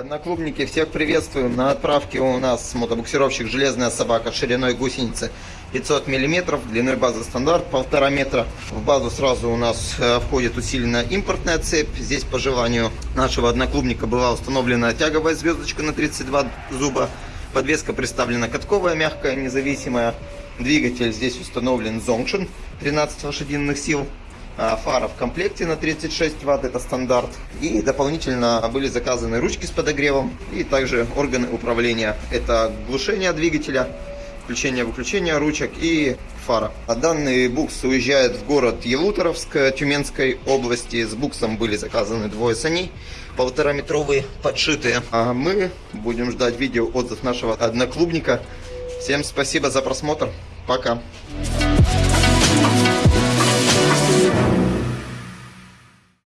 Одноклубники, всех приветствуем. На отправке у нас мотобуксировщик «Железная собака» шириной гусеницы 500 мм, длиной базы стандарт 1,5 метра. В базу сразу у нас э, входит усиленная импортная цепь. Здесь по желанию нашего одноклубника была установлена тяговая звездочка на 32 зуба. Подвеска представлена катковая, мягкая, независимая. Двигатель здесь установлен Zonction 13 лошадиных сил. А, Фара в комплекте на 36 ватт, это стандарт. И дополнительно были заказаны ручки с подогревом и также органы управления. Это глушение двигателя, включение-выключение ручек и фара. А данный букс уезжает в город Елуторовск Тюменской области. С буксом были заказаны двое саней, полтора метровые, подшитые. А мы будем ждать видео отзыв нашего одноклубника. Всем спасибо за просмотр. Пока.